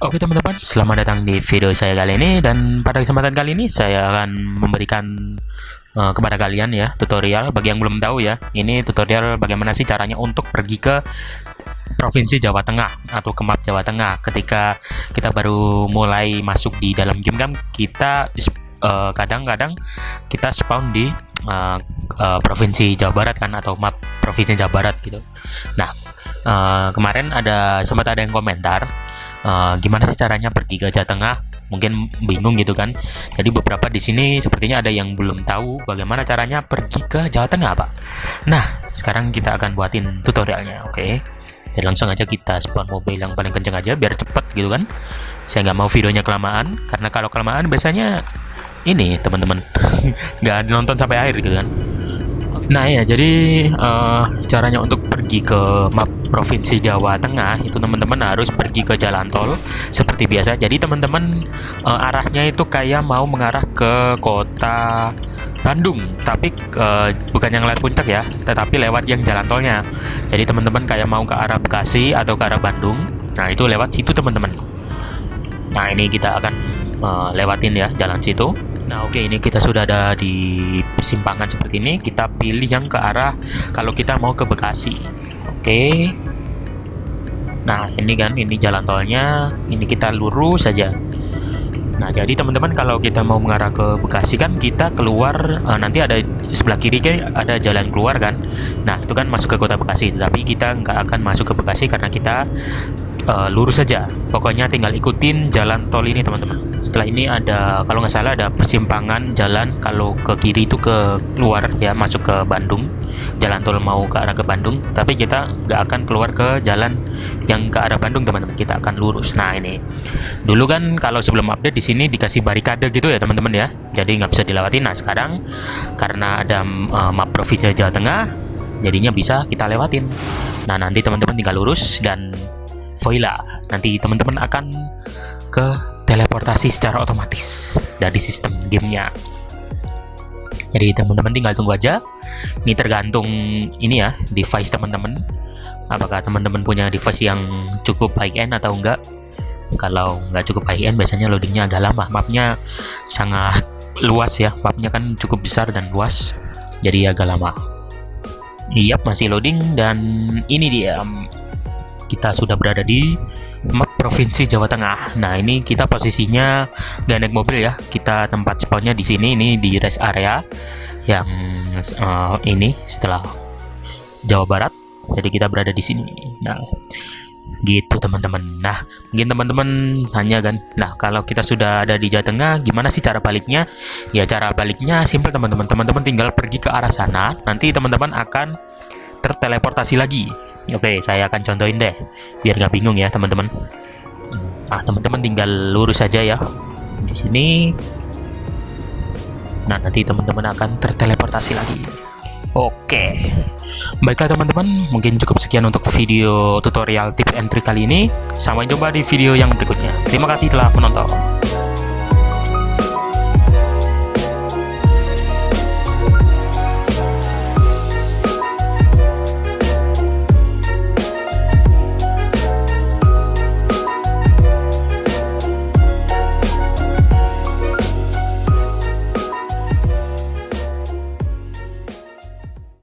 Oke teman-teman, selamat datang di video saya kali ini dan pada kesempatan kali ini saya akan memberikan uh, kepada kalian ya tutorial bagi yang belum tahu ya. Ini tutorial bagaimana sih caranya untuk pergi ke provinsi Jawa Tengah atau ke map Jawa Tengah. Ketika kita baru mulai masuk di dalam game kan kita eh, kadang-kadang uh, kita spawn di uh, uh, provinsi Jawa Barat kan atau map provinsi Jawa Barat gitu. Nah, uh, kemarin ada sempat ada yang komentar uh, gimana sih caranya pergi Jawa Tengah? Mungkin bingung gitu kan. Jadi beberapa di sini sepertinya ada yang belum tahu bagaimana caranya pergi ke Jawa Tengah pak. Nah sekarang kita akan buatin tutorialnya oke? Okay? jadi langsung aja kita spawn mobil yang paling kenceng aja biar cepet gitu kan. Saya nggak mau videonya kelamaan karena kalau kelamaan biasanya ini teman-teman nggak nonton sampai akhir gitu kan Nah ya, jadi uh, caranya untuk pergi ke map provinsi Jawa Tengah itu teman-teman harus pergi ke jalan tol seperti biasa. Jadi teman-teman uh, arahnya itu kayak mau mengarah ke kota Bandung, tapi uh, bukan yang lewat puncak ya, tetapi lewat yang jalan tolnya. Jadi teman-teman kayak mau ke arah Bekasi atau ke arah Bandung, nah itu lewat situ teman-teman. Nah ini kita akan uh, lewatin ya jalan situ. Nah oke okay, ini kita sudah ada di persimpangan seperti ini. Kita pilih yang ke arah kalau kita mau ke Bekasi. Oke. Okay. nah ini kan ini jalan tolnya. Ini kita lurus saja. Nah, jadi teman-teman kalau kita mau mengarah ke Bekasi kan kita keluar uh, nanti ada sebelah kiri kan ada jalan keluar kan. Nah, itu kan masuk ke kota Bekasi, tapi kita nggak akan masuk ke Bekasi karena kita uh, lurus saja. Pokoknya tinggal ikutin jalan tol ini teman-teman. Setelah ini ada kalau nggak salah ada persimpangan jalan kalau ke kiri itu ke luar ya masuk ke Bandung. Jalan tol mau ke arah ke Bandung tapi kita nggak akan keluar ke jalan yang ke arah Bandung teman-teman. Kita akan lurus. Nah ini. Dulu kan kalau sebelum update di sini dikasih barikade gitu ya teman-teman ya. Jadi nggak bisa dilewati. Nah sekarang karena ada uh, map provinsi Jawa Tengah jadinya bisa kita lewatin. Nah nanti teman-teman tinggal lurus dan Voila. Nanti teman-teman akan ke teleportasi secara otomatis dari sistem gamenya. Jadi teman-teman tinggal tunggu aja. Ini tergantung ini ya device teman-teman. Apakah teman-teman punya device yang cukup high end atau enggak? Kalau nggak cukup high end, biasanya loadingnya agak lama. Mapnya sangat luas ya. Mapnya kan cukup besar dan luas, jadi agak lama. Iya, masih loading dan ini dia kita sudah berada di map provinsi Jawa Tengah. Nah, ini kita posisinya gak naik mobil ya. Kita tempat spawnnya di sini, ini di rest area yang uh, ini setelah Jawa Barat. Jadi kita berada di sini. Nah, gitu teman-teman. Nah, mungkin teman-teman tanya kan, nah kalau kita sudah ada di Jawa Tengah, gimana sih cara baliknya? Ya cara baliknya simple teman-teman. Teman-teman tinggal pergi ke arah sana. Nanti teman-teman akan terteleportasi lagi Oke, saya akan contohin deh, biar nggak bingung ya teman-teman. Nah, teman-teman tinggal lurus saja ya. Di sini. Nah, nanti teman-teman akan terteleportasi lagi. Oke. Baiklah teman-teman, mungkin cukup sekian untuk video tutorial tips and trick kali ini. Sampai jumpa di video yang berikutnya. Terima kasih telah menonton.